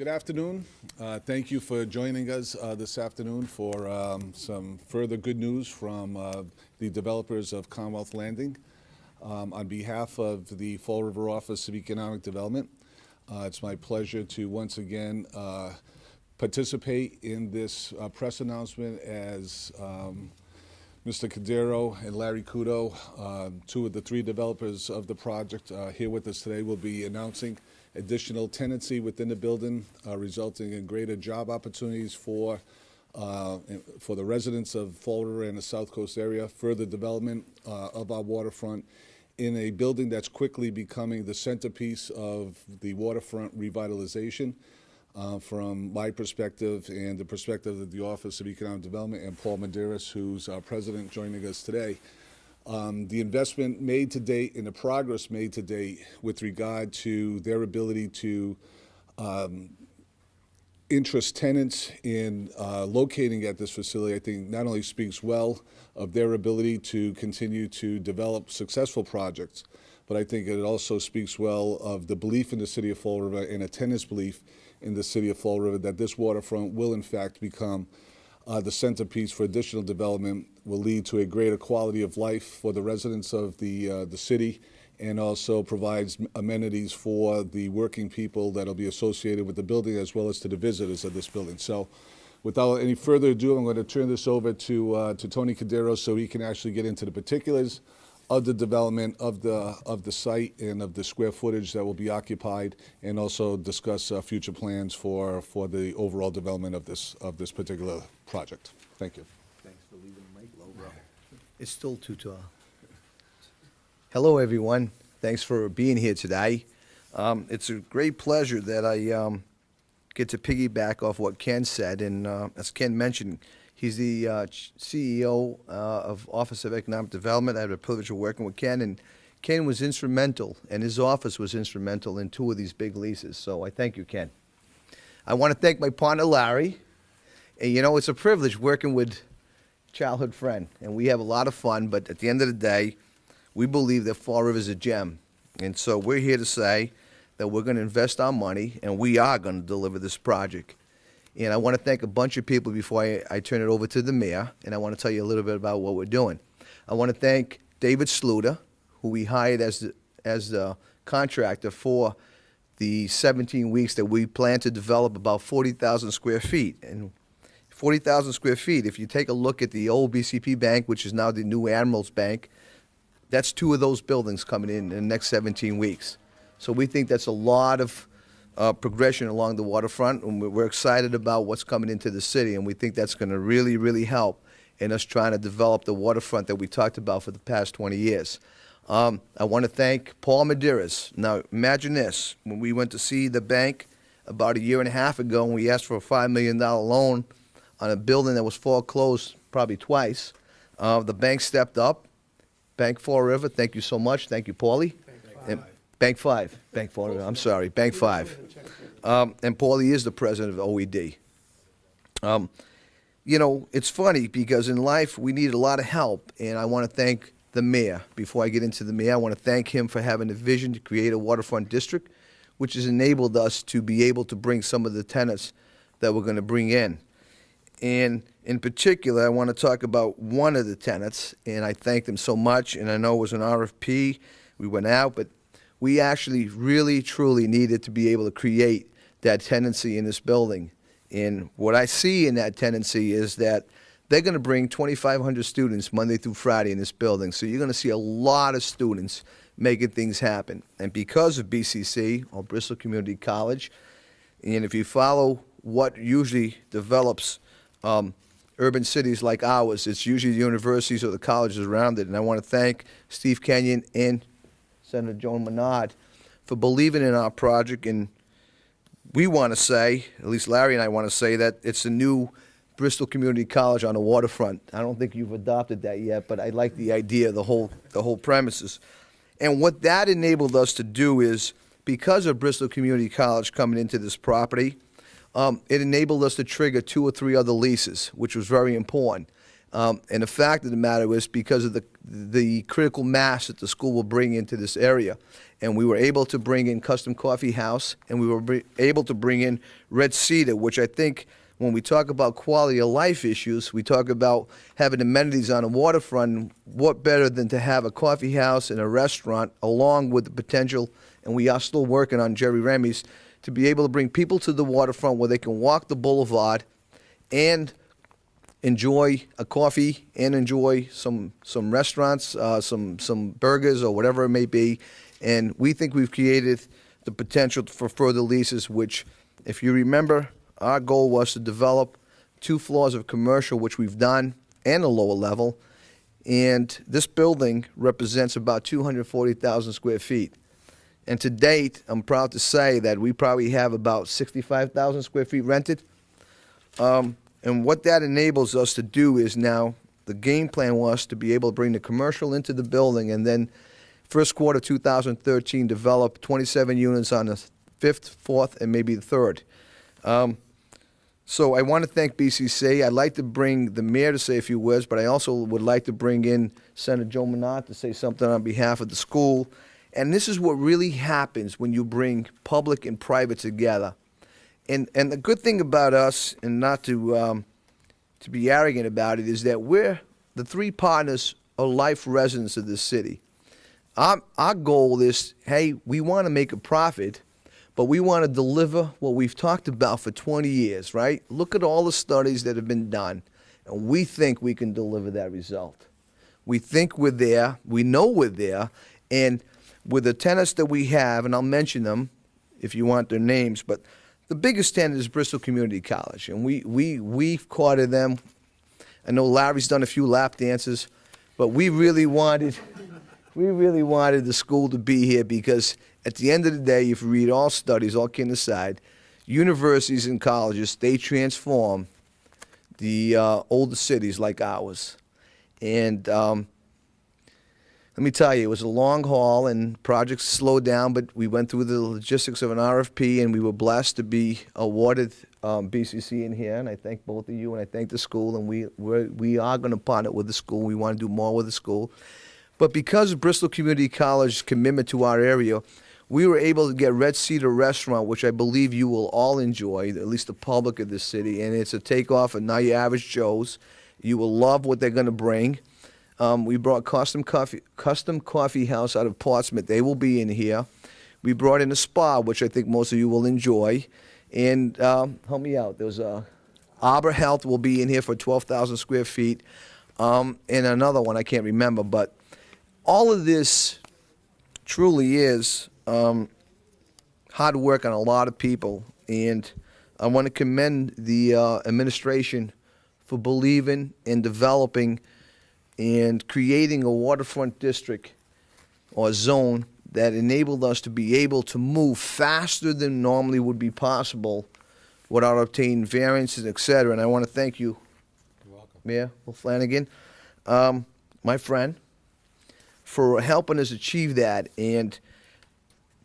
Good afternoon. Uh, Thank you for joining us uh, this afternoon for um, some further good news from uh, the developers of Commonwealth Landing. Um, On behalf of the Fall River Office of Economic Development, uh, it's my pleasure to once again uh, participate in this uh, press announcement as um, Mr. Cordeiro and Larry Kudo, two of the three developers of the project, here with us today, will be announcing additional tenancy within the building, uh, resulting in greater job opportunities for, uh, for the residents of Fall River and the South Coast area, further development uh, of our waterfront in a building that's quickly becoming the centerpiece of the waterfront revitalization. Uh, from my perspective and the perspective of the Office of Economic Development and Paul Medeiros, who's our president, joining us today. Um, the investment made to date and the progress made to date with regard to their ability to um, interest tenants in uh, locating at this facility, I think not only speaks well of their ability to continue to develop successful projects, but I think it also speaks well of the belief in the city of Fall River and a tenant's belief in the city of Fall River that this waterfront will in fact become uh, the centerpiece for additional development, will lead to a greater quality of life for the residents of the, uh, the city and also provides amenities for the working people that'll be associated with the building as well as to the visitors of this building. So without any further ado, I'm going to turn this over to, uh, to Tony Cordeiro so he can actually get into the particulars of the development of the, of the site and of the square footage that will be occupied and also discuss uh, future plans for, for the overall development of this, of this particular project. Thank you. Thanks for leaving the mic low, bro. It's still too tall. Hello, everyone. Thanks for being here today. Um, it's a great pleasure that I um, get to piggyback off what Ken said. And uh, as Ken mentioned, he's the uh, CEO uh, of Office of Economic Development. I had the privilege of working with Ken, and Ken was instrumental, and his office was instrumental in two of these big leases. So I thank you, Ken. I want to thank my partner, Larry. And you know, it's a privilege working with childhood friend, and we have a lot of fun. But at the end of the day, we believe that Fall River is a gem, and so we're here to say that we're going to invest our money, and we are going to deliver this project. And I want to thank a bunch of people before I, I turn it over to the mayor, and I want to tell you a little bit about what we're doing. I want to thank David Sluter, who we hired as the, as the contractor for the 17 weeks that we plan to develop about 40,000 square feet. And 40,000 square feet, if you take a look at the old BCP Bank, which is now the new Admirals Bank, that's two of those buildings coming in in the next 17 weeks. So we think that's a lot of uh, progression along the waterfront, and we're- we're excited about what's coming into the city, and we think that's going to really, really help in us trying to develop the waterfront that we talked about for the past 20 years. Um, I want to thank Paul Medeiros. Now, imagine this: when we went to see the bank about a year and a half ago, and we asked for a five million dollar loan on a building that was foreclosed probably twice, uh, the bank stepped up. Bank Fall River, thank you so much. Thank you, Paulie. And- Bank Five, Bank River, I'm sorry, Bank Five. Um, and Paulie is the president of OED. Um, you know, it's funny because in life we need a lot of help, and I want to thank the mayor. Before I get into the mayor, I want to thank him for having the vision to create a waterfront district, which has enabled us to be able to bring some of the tenants that we're going to bring in. And in particular, I want to talk about one of the tenants, and I thank them so much. And I know it was an RFP, we went out, but we actually really, truly needed to be able to create that tenancy in this building. And what I see in that tenancy is that they're going to bring 2,500 students Monday through Friday in this building. So you're going to see a lot of students making things happen. And because of BCC, or Bristol Community College, and if you follow what usually develops um, urban cities like ours, it's usually the universities or the colleges around it. And I want to thank Steve Kenyon and Senator Joan Menard for believing in our project. And we want to say, at least Larry and I want to say, that it's a new Bristol Community College on the waterfront. I don't think you've adopted that yet, but I like the idea, the whole, the whole premises. And what that enabled us to do is, because of Bristol Community College coming into this property, um, it enabled us to trigger two or three other leases, which was very important. Um, and the fact of the matter is because of the, the critical mass that the school will bring into this area. And we were able to bring in Custom Coffee House, and we were able to bring in Red Cedar, which I think when we talk about quality of life issues, we talk about having amenities on the waterfront. What better than to have a coffee house and a restaurant along with the potential, and we are still working on Jerry Remy's, to be able to bring people to the waterfront where they can walk the boulevard and enjoy a coffee and enjoy some some restaurants, uh, some some burgers or whatever it may be. And we think we've created the potential for further leases. Which, if you remember, our goal was to develop two floors of commercial, which we've done, and a lower level. And this building represents about 240,000 square feet. And to date, I'm proud to say that we probably have about 65,000 square feet rented. Um, and what that enables us to do is now, the game plan was to be able to bring the commercial into the building and then first quarter 2013, develop 27 units on the fifth, fourth, and maybe the third. Um, so I want to thank BCC. I'd like to bring the mayor to say a few words, but I also would like to bring in Senator Joe Menard to say something on behalf of the school. And this is what really happens when you bring public and private together. And and the good thing about us, and not to um, to be arrogant about it, is that we're the three partners are life residents of this city. Our our goal is, hey, we want to make a profit, but we want to deliver what we've talked about for 20 years, right? Look at all the studies that have been done, and we think we can deliver that result. We think we're there. We know we're there. And with the tenants that we have, and I'll mention them if you want their names, but the biggest tenant is Bristol Community College. And we, we, we've courted them. I know Larry's done a few lap dances, but we really wanted, we really wanted the school to be here because at the end of the day, if you read all studies, all kidding aside, universities and colleges, they transform the uh, older cities like ours. And um, let me tell you, it was a long haul and projects slowed down, but we went through the logistics of an RFP and we were blessed to be awarded um, BCC in here. And I thank both of you and I thank the school. And we, we're, we are going to partner with the school. We want to do more with the school. But because of Bristol Community College's commitment to our area, we were able to get Red Cedar Restaurant, which I believe you will all enjoy, at least the public of this city. And it's a takeoff of Not Your Average Joe's. You will love what they're going to bring. Um, we brought Custom Coffee, Custom Coffee House out of Portsmouth. They will be in here. We brought in a spa, which I think most of you will enjoy. And um, help me out. There's a Arbor Health will be in here for 12,000 square feet. Um, and another one I can't remember, but all of this truly is um, hard work on a lot of people, and I want to commend the uh, administration for believing in developing and creating a waterfront district or zone that enabled us to be able to move faster than normally would be possible without obtaining variances, et cetera. And I want to thank you, Mayor Will Flanagan, um, my friend, for helping us achieve that. And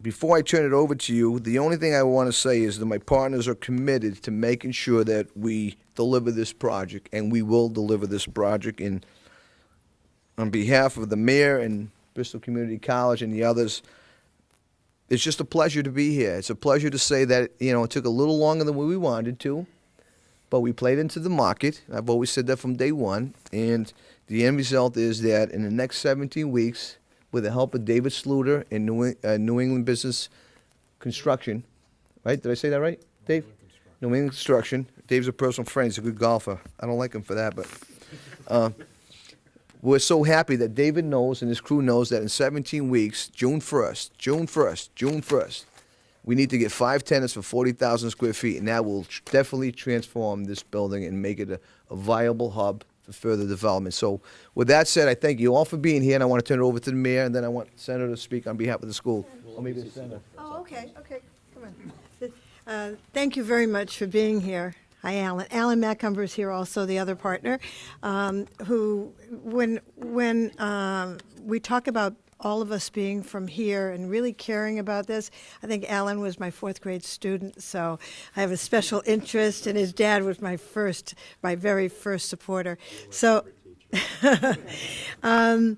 before I turn it over to you, the only thing I want to say is that my partners are committed to making sure that we deliver this project, and we will deliver this project. And on behalf of the mayor and Bristol Community College and the others, it's just a pleasure to be here. It's a pleasure to say that, you know, it took a little longer than we wanted to, but we played into the market. I've always said that from day one. And the end result is that in the next 17 weeks, with the help of David Sluter and New, uh, New England Business Construction, right? Did I say that right, Dave? New England Construction. Dave's a personal friend. He's a good golfer. I don't like him for that, but. Uh, we're so happy that David knows and his crew knows that in 17 weeks, June 1st, June 1st, June 1st, we need to get five tenants for 40,000 square feet, and that will tr- definitely transform this building and make it a, a viable hub for further development. So, with that said, I thank you all for being here, and I want to turn it over to the mayor, and then I want Senator to speak on behalf of the school. Or maybe the senator. Oh, okay, okay, come on. Uh, Thank you very much for being here. Hi, Alan. Alan Macomber is here also, the other partner, um, who, when, when um, we talk about all of us being from here and really caring about this. I think Alan was my fourth grade student, so I have a special interest, and his dad was my first, my very first supporter. So. um,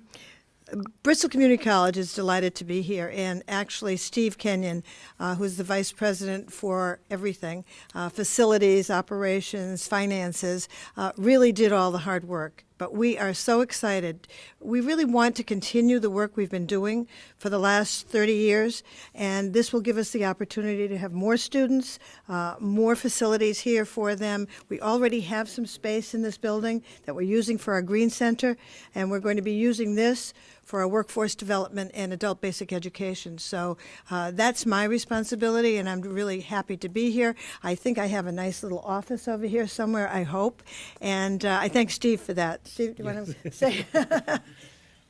Bristol Community College is delighted to be here, and actually, Steve Kenyon, uh, who's the vice president for everything uh, facilities, operations, finances uh, really did all the hard work. But we are so excited. We really want to continue the work we've been doing for the last 30 years, and this will give us the opportunity to have more students, uh, more facilities here for them. We already have some space in this building that we're using for our Green Center, and we're going to be using this for our workforce development and adult basic education. So uh, that's my responsibility, and I'm really happy to be here. I think I have a nice little office over here somewhere, I hope. And uh, I thank Steve for that. Steve, do you want to say?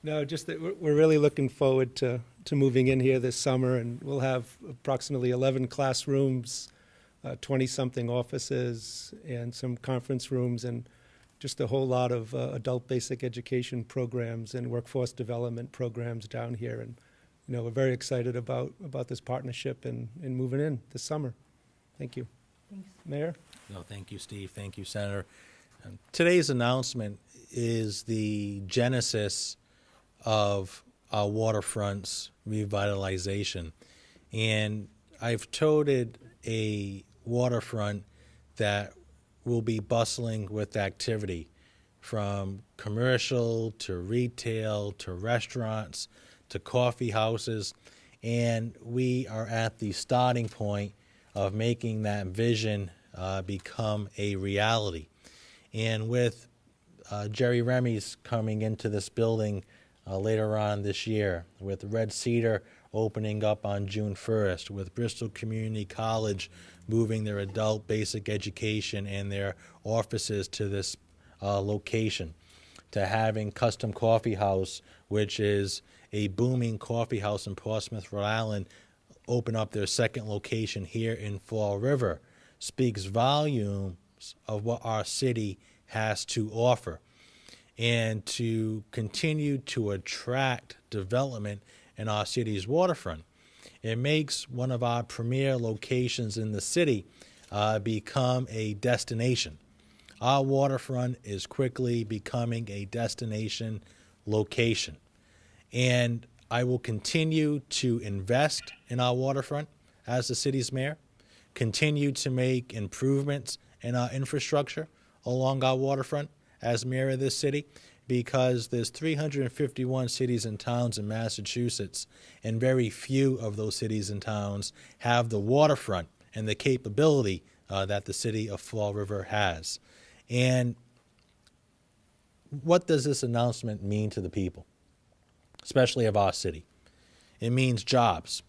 No, just that we're- we're really looking forward to, to moving in here this summer, and we'll have approximately 11 classrooms, 20-something offices, and some conference rooms, and just a whole lot of uh, adult basic education programs and workforce development programs down here. And, you know, we're very excited about, about this partnership and, and moving in this summer. Thank you. Thanks. Mayor? No, thank you, Steve. Thank you, Senator. Um, Today's announcement is the genesis of our waterfront's revitalization. And I've toted a waterfront that will be bustling with activity from commercial to retail to restaurants to coffee houses. And we are at the starting point of making that vision uh, become a reality. And with uh, Jerry Remy's coming into this building uh, later on this year, with Red Cedar opening up on June 1st, with Bristol Community College moving their adult basic education and their offices to this uh, location, to having Custom Coffee House, which is a booming coffee house in Portsmouth, Rhode Island, open up their second location here in Fall River, speaks volumes of what our city has to offer and to continue to attract development in our city's waterfront. It makes one of our premier locations in the city uh, become a destination. Our waterfront is quickly becoming a destination location. And I will continue to invest in our waterfront as the city's mayor, continue to make improvements in our infrastructure along our waterfront as mayor of this city because there's 351 cities and towns in Massachusetts and very few of those cities and towns have the waterfront and the capability uh, that the city of Fall River has. And what does this announcement mean to the people, especially of our city? It means jobs.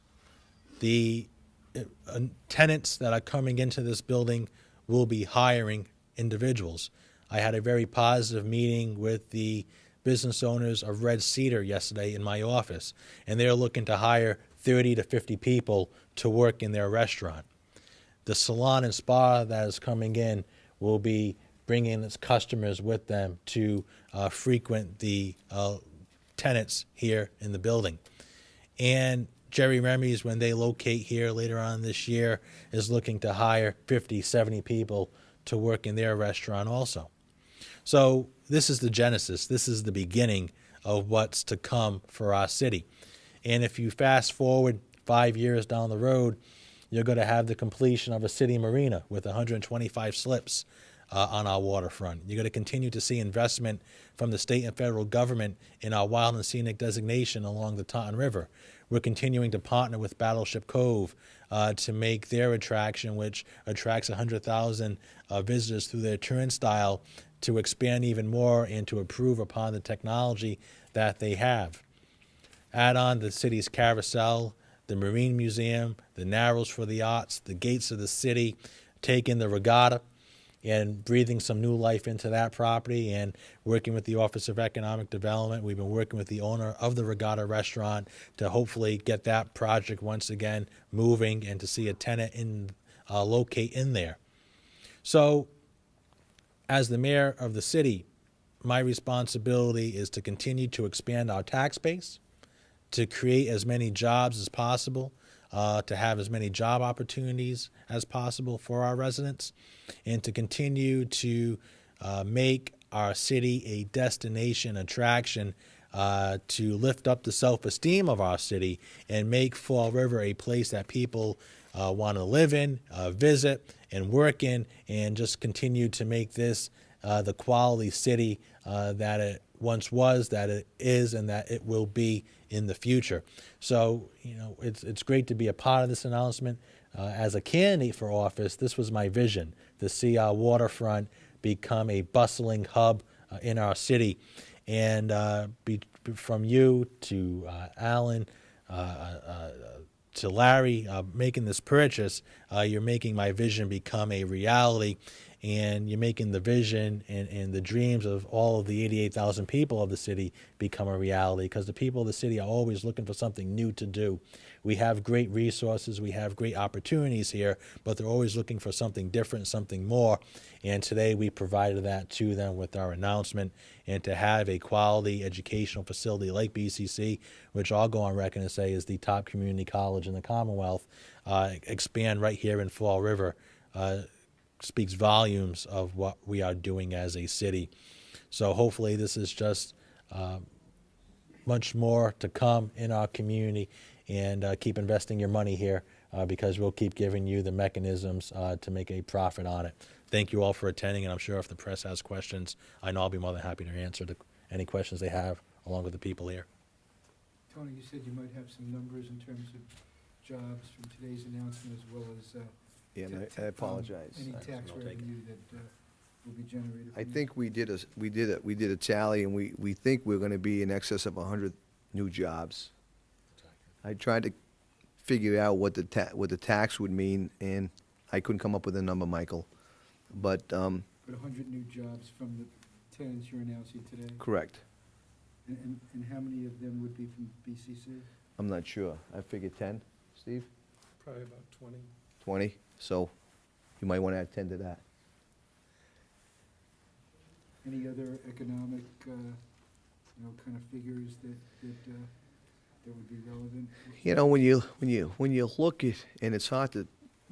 The uh, tenants that are coming into this building will be hiring individuals. I had a very positive meeting with the business owners of Red Cedar yesterday in my office, and they're looking to hire 30 to 50 people to work in their restaurant. The salon and spa that is coming in will be bringing its customers with them to uh, frequent the uh, tenants here in the building. And Jerry Remy's, when they locate here later on this year, is looking to hire 50, 70 people to work in their restaurant also. So this is the genesis. This is the beginning of what's to come for our city. And if you fast forward five years down the road, you're going to have the completion of a city marina with 125 slips uh, on our waterfront. You're going to continue to see investment from the state and federal government in our wild and scenic designation along the Taunton River. We're continuing to partner with Battleship Cove uh, to make their attraction, which attracts 100,000 uh, visitors through their turnstile, to expand even more and to improve upon the technology that they have. Add on the city's carousel, the Marine Museum, the Narrows for the Arts, the Gates of the City, take in the regatta and breathing some new life into that property and working with the Office of Economic Development. We've been working with the owner of the Regatta restaurant to hopefully get that project once again moving and to see a tenant in uh, locate in there. So, as the mayor of the city, my responsibility is to continue to expand our tax base, to create as many jobs as possible, uh, to have as many job opportunities as possible for our residents, and to continue to uh, make our city a destination attraction uh, to lift up the self esteem of our city and make Fall River a place that people uh, want to live in, uh, visit, and work in, and just continue to make this uh, the quality city uh, that it once was, that it is, and that it will be in the future. So, you know, it's, it's great to be a part of this announcement. Uh, as a candidate for office, this was my vision to see our waterfront become a bustling hub uh, in our city. And uh, be, from you to uh, Alan, uh, uh, to Larry making this purchase, you're making my vision become a reality. And you're making the vision and, and the dreams of all of the 88,000 people of the city become a reality because the people of the city are always looking for something new to do. We have great resources, we have great opportunities here, but they're always looking for something different, something more. And today we provided that to them with our announcement. And to have a quality educational facility like BCC, which I'll go on record and say is the top community college in the Commonwealth, uh, expand right here in Fall River. Uh, speaks volumes of what we are doing as a city. So hopefully this is just uh, much more to come in our community and uh, keep investing your money here uh, because we'll keep giving you the mechanisms uh, to make a profit on it. Thank you all for attending, and I'm sure if the press has questions, I know I'll be more than happy to answer the, any questions they have along with the people here. Tony, you said you might have some numbers in terms of jobs from today's announcement as well as, uh, Yeah, and t- I- t- I apologize. Any tax I'll take it. revenue that uh, will be generated. I from think we did a, we did a, we did a tally, and we, we think we're gonna be in excess of hundred new jobs. I tried to figure out what the ta, what the tax would mean, and I couldn't come up with a number, Michael. But, um, But hundred new jobs from the tenants you're announcing today? correct. And, and, and how many of them would be from BCC? I'm not sure. I figured ten, Steve? Probably about 20. Twenty? So you might wanna attend to that. Any other economic, uh, you know, kind of figures that, that, uh, that would be relevant? You know, when you, when you, when you look at, and it's hard to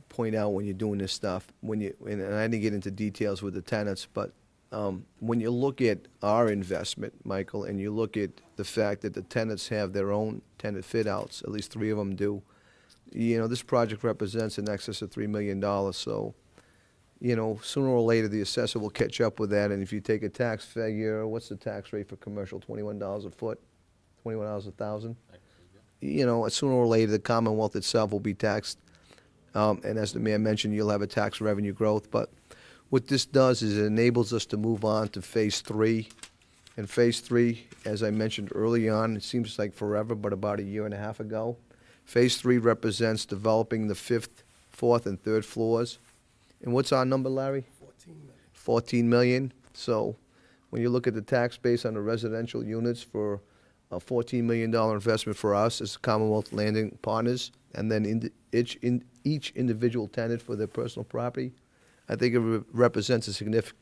point out when you're doing this stuff, when you, and I didn't get into details with the tenants, but um, when you look at our investment, Michael, and you look at the fact that the tenants have their own tenant fit-outs, at least three of them do, you know, this project represents in excess of three million dollars, so, you know, sooner or later, the assessor will catch up with that, and if you take a tax figure, what's the tax rate for commercial, twenty-one dollars a foot? Twenty-one dollars a thousand? you know, sooner or later, the Commonwealth itself will be taxed. Um, and as the mayor mentioned, you'll have a tax revenue growth. But what this does is it enables us to move on to phase three. And phase three, as I mentioned early on, it seems like forever, but about a year and a half ago. Phase three represents developing the fifth, fourth, and third floors. And what's our number, Larry? Fourteen million. Fourteen million. So when you look at the tax base on the residential units for a $14 million investment for us as Commonwealth Landing Partners, and then in each, in each individual tenant for their personal property. I think it re- represents a significant,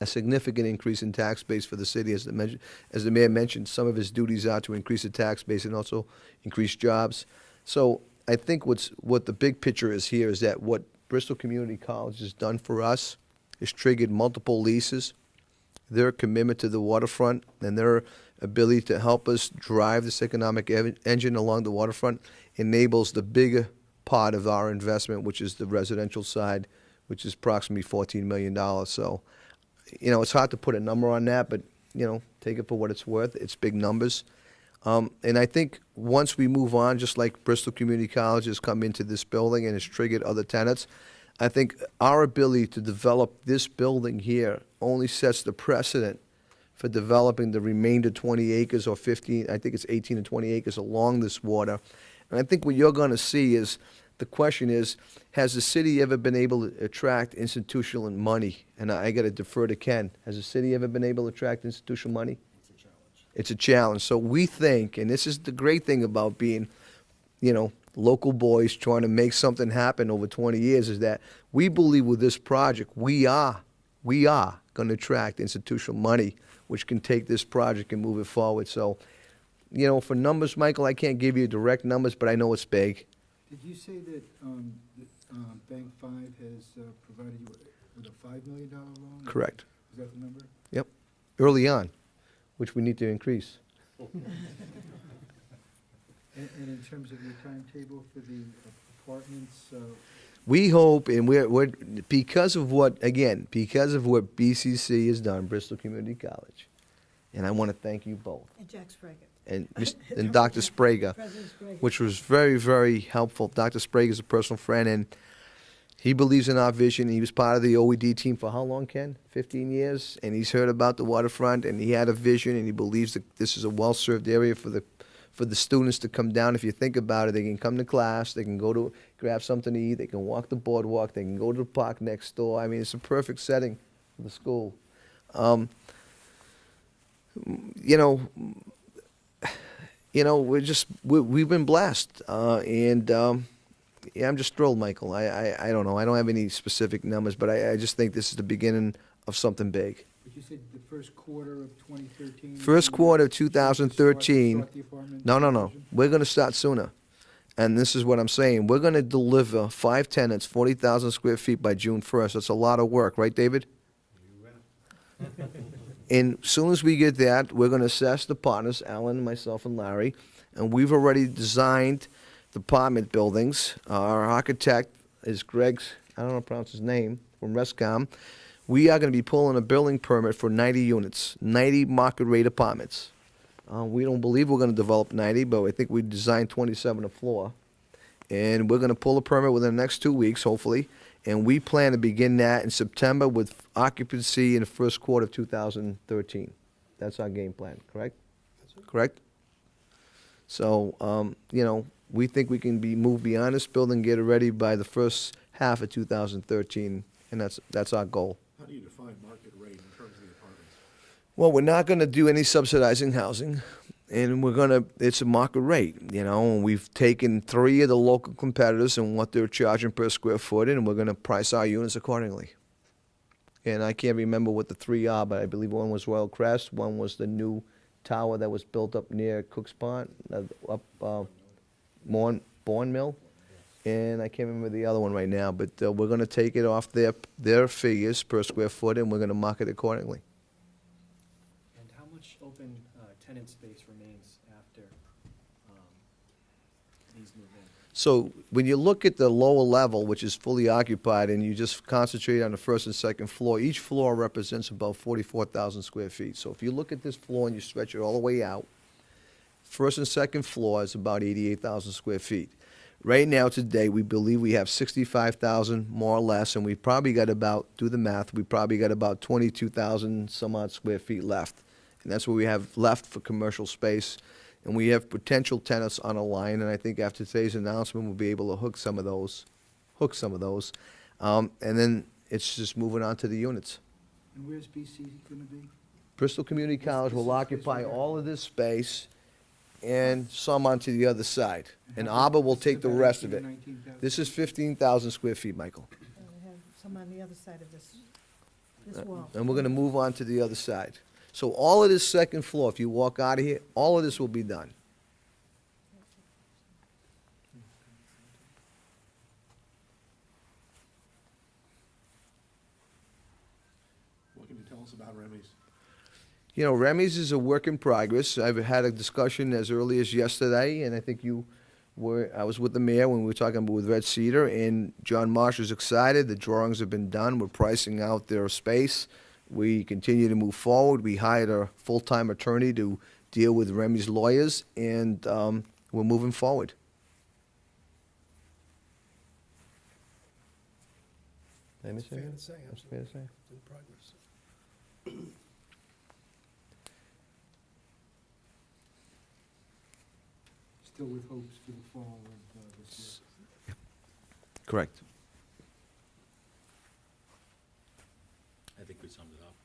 a significant increase in tax base for the city. As the, as the mayor mentioned, some of his duties are to increase the tax base and also increase jobs. So I think what's, what the big picture is here is that what Bristol Community College has done for us is triggered multiple leases their commitment to the waterfront and their ability to help us drive this economic engine along the waterfront enables the bigger part of our investment, which is the residential side, which is approximately $14 million. So, you know, it's hard to put a number on that, but, you know, take it for what it's worth. It's big numbers. Um, and I think once we move on, just like Bristol Community College has come into this building and has triggered other tenants, I think our ability to develop this building here only sets the precedent for developing the remainder 20 acres or 15, I think it's 18 to 20 acres along this water. And I think what you're going to see is, the question is, has the city ever been able to attract institutional money? And I got to defer to Ken. Has the city ever been able to attract institutional money? It's a challenge. So we think, and this is the great thing about being, you know, local boys trying to make something happen over 20 years is that we believe with this project, we are, we are going to attract institutional money, which can take this project and move it forward. So you know, for numbers, Michael, I can't give you direct numbers, but I know it's big. Did you say that, um, um, Bank Five has, uh, provided you with a five million dollar loan? Correct. Is that the number? Yep, early on, which we need to increase. And, and in terms of your timetable for the apartments, uh, We hope, and we're, we're, because of what, again, because of what BCC has done, Bristol Community College, and I want to thank you both, And Jack Sbrega. and, Mis- and Dr. Sbrega, Sbrega. which was very, very helpful. Dr. Sbrega is a personal friend, and he believes in our vision. He was part of the OED team for how long, Ken? 15 years, and he's heard about the waterfront, and he had a vision, and he believes that this is a well-served area for the for the students to come down. If you think about it, they can come to class, they can go to grab something to eat, they can walk the boardwalk, they can go to the park next door. I mean, it's a perfect setting for the school. Um, you know, you know, we're just we, we've been blessed, uh, and um, yeah, I'm just thrilled, Michael. I, I I don't know, I don't have any specific numbers, but I, I just think this is the beginning of something big. but you said the first quarter of twenty thirteen? First quarter of 2013. No, no, no. Division? We're going to start sooner. And this is what I'm saying. We're going to deliver five tenants, 40,000 square feet by June 1st. That's a lot of work, right, David? And as soon as we get that, we're going to assess the partners, Alan, myself, and Larry. And we've already designed the apartment buildings. Our architect is Greg's, I don't know how to pronounce his name, from Rescom. We are going to be pulling a building permit for 90 units, 90 market rate apartments. Uh, we don't believe we're going to develop 90, but I think we designed 27 a floor. And we're going to pull a permit within the next two weeks, hopefully. And we plan to begin that in September with occupancy in the first quarter of 2013. That's our game plan, correct? Correct? So, um, you know, we think we can be moved beyond this building, get it ready by the first half of 2013, and that's, that's our goal. How do you define market rate in terms of the apartments? Well, we're not going to do any subsidizing housing, and we're going to, it's a market rate, you know, and we've taken three of the local competitors and what they're charging per square foot, and we're going to price our units accordingly. And I can't remember what the three are, but I believe one was Royal Crest, one was the new tower that was built up near Cook's Pond, uh, up uh, Bourne Mill, and I can't remember the other one right now, but uh, we're going to take it off their, their figures per square foot, and we're going to mark it accordingly. And how much open uh, tenant space remains after um, these move in? So when you look at the lower level, which is fully occupied, and you just concentrate on the first and second floor, each floor represents about 44,000 square feet. So if you look at this floor and you stretch it all the way out, first and second floor is about 88,000 square feet. Right now, today, we believe we have 65,000 more or less, and we probably got about, do the math, we probably got about 22,000 some odd square feet left. And that's what we have left for commercial space. And we have potential tenants on a line, and I think after today's announcement, we'll be able to hook some of those, hook some of those. Um, and then it's just moving on to the units. And where's BC gonna be? Bristol Community College will occupy all of this space and some onto the other side. And ABBA will take the rest of it. This is fifteen thousand square feet, Michael. And we have some on the other side of this, this uh, wall. And we're gonna move on to the other side. So all of this second floor, if you walk out of here, all of this will be done. What can you tell us about Remy's? You know, Remy's is a work in progress. I've had a discussion as early as yesterday, and I think you were, I was with the mayor when we were talking with Red Cedar, and John Marsh is excited. The drawings have been done. We're pricing out their space. We continue to move forward. We hired a full-time attorney to deal with Remy's lawyers, and um, we're moving forward. Did I miss Fair to say, fair to say? in progress. Still with hopes for the fall of uh, this year. Correct. I think we summed it up.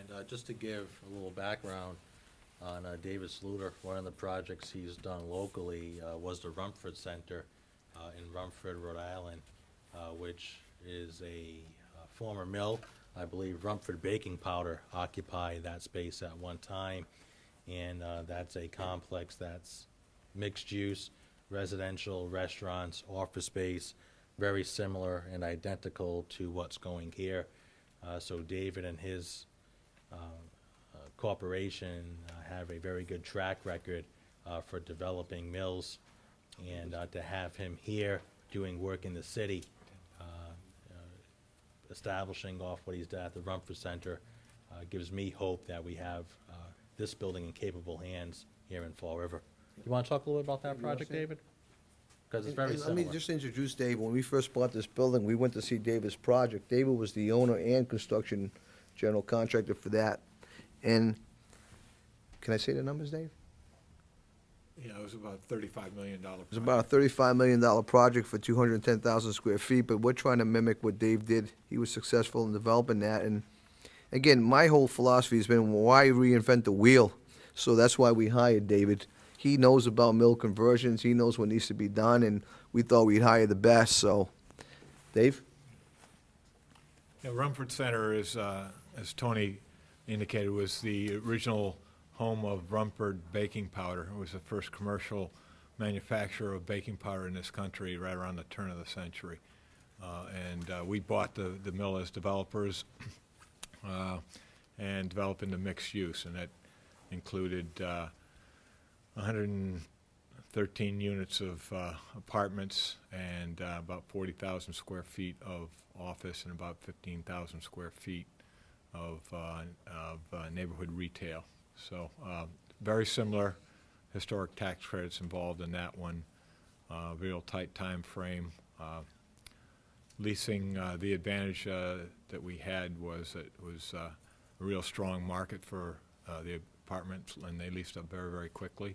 And uh, just to give a little background on uh, David Sluter, one of the projects he's done locally uh, was the Rumford Center uh, in Rumford, Rhode Island, uh, which is a uh, former mill. I believe Rumford Baking Powder occupied that space at one time. And uh, that's a complex that's mixed use, residential, restaurants, office space, very similar and identical to what's going here. Uh, So David and his uh, uh, corporation uh, have a very good track record uh, for developing mills. And uh, to have him here doing work in the city, establishing off what he's done at the Rumford Center, gives me hope that we have this building in capable hands here in Fall River. You want to talk a little bit about that project, David? Because it's very And Let me similar. just introduce Dave. When we first bought this building, we went to see David's project. David was the owner and construction general contractor for that. And, can I say the numbers, Dave? Yeah, it was about thirty-five million dollar. It was about a thirty-five million dollar project for two hundred and ten thousand square feet, but we're trying to mimic what Dave did. He was successful in developing that, and again, my whole philosophy has been, why reinvent the wheel? So that's why we hired David. He knows about mill conversions, he knows what needs to be done, and we thought we'd hire the best, so. Dave? Yeah, Rumford Center is, uh, as Tony indicated, was the original home of Rumford Baking Powder. It was the first commercial manufacturer of baking powder in this country right around the turn of the century. Uh, And uh, we bought the, the mill as developers uh, and developed into mixed use, and that included uh, 113 units of uh, apartments and uh, about 40,000 square feet of office and about 15,000 square feet of, uh, of uh, neighborhood retail. So uh, very similar historic tax credits involved in that one, uh, real tight time frame. Uh, Leasing, the advantage that we had was that it was a real strong market for the apartments, and they leased up very, very quickly.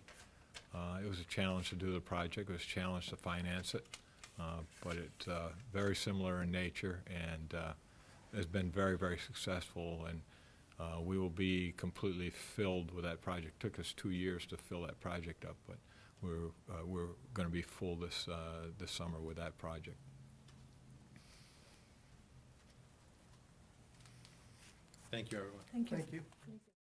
Uh, It was a challenge to do the project, it was a challenge to finance it, uh, but it's uh, very similar in nature and uh, has been very, very successful, and uh, we will be completely filled with that project. Took us two years to fill that project up, but we're, uh, we're going to be full this, uh, this summer with that project. Thank you, everyone. Thank you. Thank you.